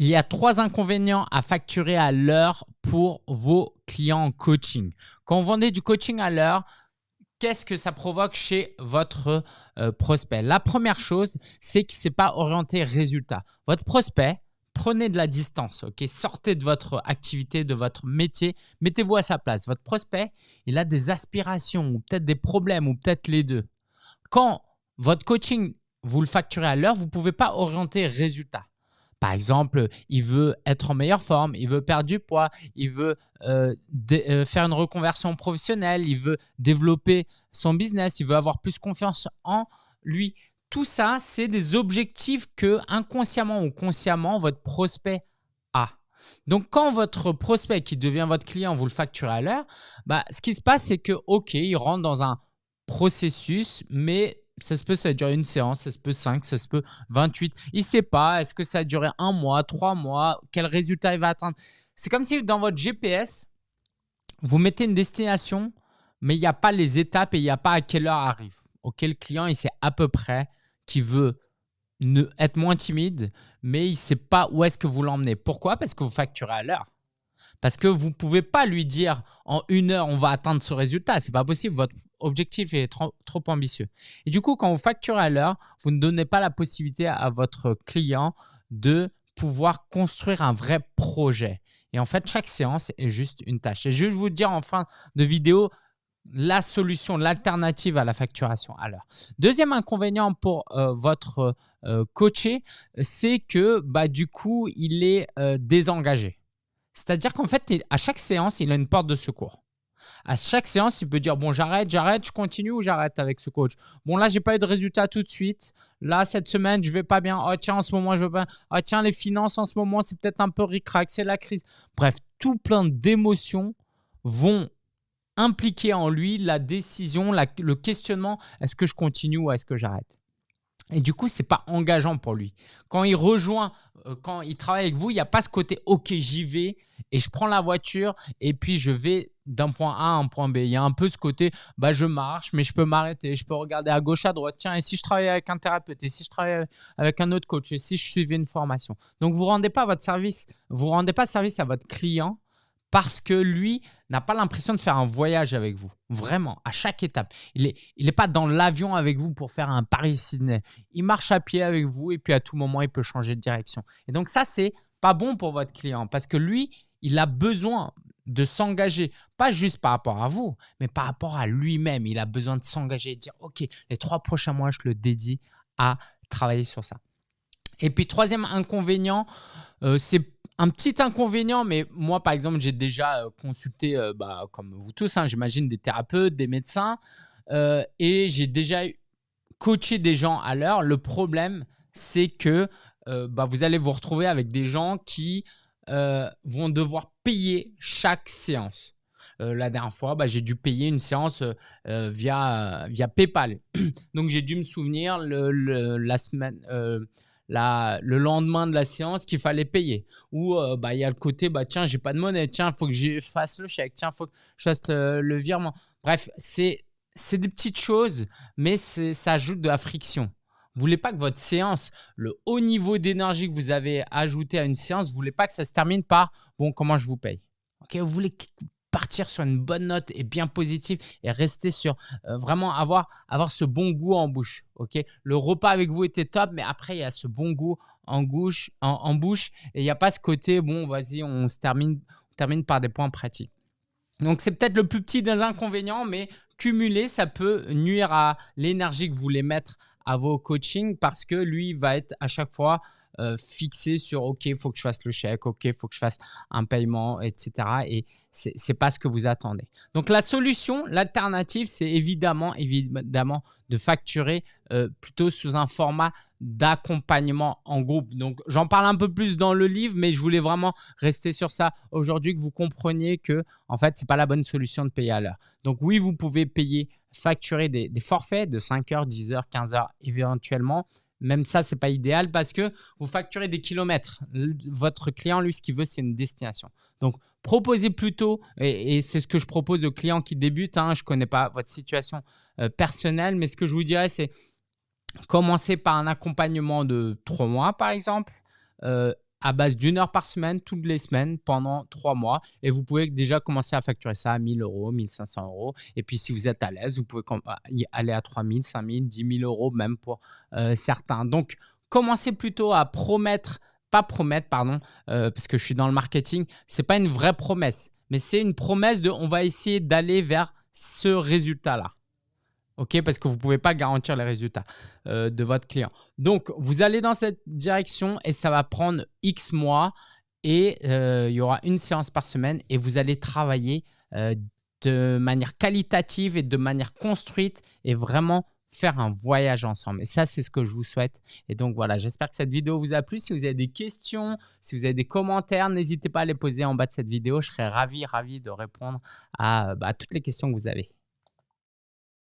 Il y a trois inconvénients à facturer à l'heure pour vos clients en coaching. Quand vous vendez du coaching à l'heure, qu'est-ce que ça provoque chez votre euh, prospect? La première chose, c'est qu'il ne s'est pas orienté résultat. Votre prospect, prenez de la distance, sortez de votre activité, de votre métier, mettez-vous à sa place. Votre prospect, il a des aspirations ou peut-être des problèmes ou peut-être les deux. Quand votre coaching, vous le facturez à l'heure, vous ne pouvez pas orienter résultat. Par exemple, il veut être en meilleure forme, il veut perdre du poids, il veut euh, euh, faire une reconversion professionnelle, il veut développer son business, il veut avoir plus confiance en lui. Tout ça, c'est des objectifs que inconsciemment ou consciemment, votre prospect a. Donc, quand votre prospect qui devient votre client, vous le facturez à l'heure, bah, ce qui se passe, c'est que, OK, il rentre dans un processus, mais ça se peut, ça durer une séance, ça se peut 5, ça se peut 28. Il sait pas, est-ce que ça a duré un mois, trois mois, quel résultat il va atteindre. C'est comme si dans votre GPS, vous mettez une destination, mais il n'y a pas les étapes et il n'y a pas à quelle heure arrive. Auquel client, il sait à peu près qu'il veut ne, être moins timide, mais il ne sait pas où est-ce que vous l'emmenez. Pourquoi? Parce que vous facturez à l'heure. Parce que vous ne pouvez pas lui dire en une heure, on va atteindre ce résultat. Ce n'est pas possible. Votre objectif est trop, ambitieux. Et du coup, quand vous facturez à l'heure, vous ne donnez pas la possibilité à votre client de pouvoir construire un vrai projet. Et en fait, chaque séance est juste une tâche. Et je vais vous dire en fin de vidéo la solution, l'alternative à la facturation à l'heure. Deuxième inconvénient pour euh, votre euh, coaché, c'est que bah, du coup, il est euh, désengagé. C'est-à-dire qu'en fait, à chaque séance, il a une porte de secours. À chaque séance, il peut dire bon, j'arrête, j'arrête, je continue ou j'arrête avec ce coach. Bon, là, j'ai pas eu de résultat tout de suite. Là, cette semaine, je vais pas bien. Oh, tiens, en ce moment, je veux pas. Oh, tiens, les finances en ce moment, c'est peut-être un peu ric-rac, c'est la crise. Bref, tout plein d'émotions vont impliquer en lui la décision, le questionnement est-ce que je continue ou est-ce que j'arrête? Et du coup, ce n'est pas engageant pour lui. Quand il rejoint, euh, quand il travaille avec vous, il n'y a pas ce côté « ok, j'y vais et je prends la voiture et puis je vais d'un point A à un point B ». Il y a un peu ce côté bah, « je marche, mais je peux m'arrêter, je peux regarder à gauche, à droite. Tiens, et si je travaille avec un thérapeute, et si je travaille avec un autre coach, et si je suivais une formation ?» Donc, vous ne rendez pas votre service, vous rendez pas service à votre client parce que lui n'a pas l'impression de faire un voyage avec vous. Vraiment, à chaque étape. Il n'est pas dans l'avion avec vous pour faire un Paris-Sydney. Il marche à pied avec vous et puis à tout moment, il peut changer de direction. Et donc ça, c'est pas bon pour votre client parce que lui, il a besoin de s'engager, pas juste par rapport à vous, mais par rapport à lui-même. Il a besoin de s'engager et de dire, OK, les trois prochains mois, je le dédie à travailler sur ça. Et puis, troisième inconvénient, euh, c'est un petit inconvénient, mais moi, par exemple, j'ai déjà euh, consulté, euh, bah, comme vous tous, hein, j'imagine, des thérapeutes, des médecins, euh, et j'ai déjà coaché des gens à l'heure. Le problème, c'est que bah, vous allez vous retrouver avec des gens qui vont devoir payer chaque séance. la dernière fois, bah, j'ai dû payer une séance via, via PayPal. Donc, j'ai dû me souvenir le, la semaine le lendemain de la séance qu'il fallait payer. Ou euh, bah, il y a le côté, bah, tiens, j'ai pas de monnaie, tiens, il faut que je fasse le chèque, tiens, il faut que je fasse le, virement. Bref, c'est des petites choses, mais ça ajoute de la friction. Vous voulez pas que votre séance, le haut niveau d'énergie que vous avez ajouté à une séance, vous voulez pas que ça se termine par « bon, comment je vous paye ?» Vous voulez partir sur une bonne note et bien positive et rester sur euh, vraiment avoir, avoir ce bon goût en bouche. ok? Le repas avec vous était top, mais après, il y a ce bon goût en, bouche, en, bouche et il n'y a pas ce côté, bon, vas-y, on se termine, termine par des points pratiques. Donc, c'est peut-être le plus petit des inconvénients, mais cumuler, ça peut nuire à l'énergie que vous voulez mettre à vos coachings parce que lui va être à chaque fois euh, fixé sur OK, il faut que je fasse le chèque, OK, il faut que je fasse un paiement, etc. Et ce n'est pas ce que vous attendez. Donc la solution, l'alternative, c'est évidemment, évidemment de facturer euh, plutôt sous un format d'accompagnement en groupe. Donc j'en parle un peu plus dans le livre, mais je voulais vraiment rester sur ça aujourd'hui, que vous compreniez que en fait, ce n'est pas la bonne solution de payer à l'heure. Donc oui, vous pouvez payer, facturer des, des forfaits de 5 heures, 10 heures, 15 heures éventuellement, même ça, ce n'est pas idéal parce que vous facturez des kilomètres. Votre client, lui, ce qu'il veut, c'est une destination. Donc, proposez plutôt, et, c'est ce que je propose aux clients qui débutent, hein, je ne connais pas votre situation euh, personnelle, mais ce que je vous dirais, c'est commencer par un accompagnement de trois mois, par exemple. Euh, à base d'une heure par semaine, toutes les semaines, pendant trois mois. Et vous pouvez déjà commencer à facturer ça à 1000 euros, 1500 euros. Et puis, si vous êtes à l'aise, vous pouvez aller à 3000, 5000, 10 000 euros même pour euh, certains. Donc, commencez plutôt à promettre, pas promettre, pardon, euh, parce que je suis dans le marketing, ce n'est pas une vraie promesse, mais c'est une promesse de on va essayer d'aller vers ce résultat-là. OK Parce que vous ne pouvez pas garantir les résultats euh, de votre client. Donc, vous allez dans cette direction et ça va prendre X mois et euh, il y aura une séance par semaine et vous allez travailler euh, de manière qualitative et de manière construite et vraiment faire un voyage ensemble. Et ça, c'est ce que je vous souhaite. Et donc, voilà, j'espère que cette vidéo vous a plu. Si vous avez des questions, si vous avez des commentaires, n'hésitez pas à les poser en bas de cette vidéo. Je serai ravi, ravi de répondre à bah, toutes les questions que vous avez.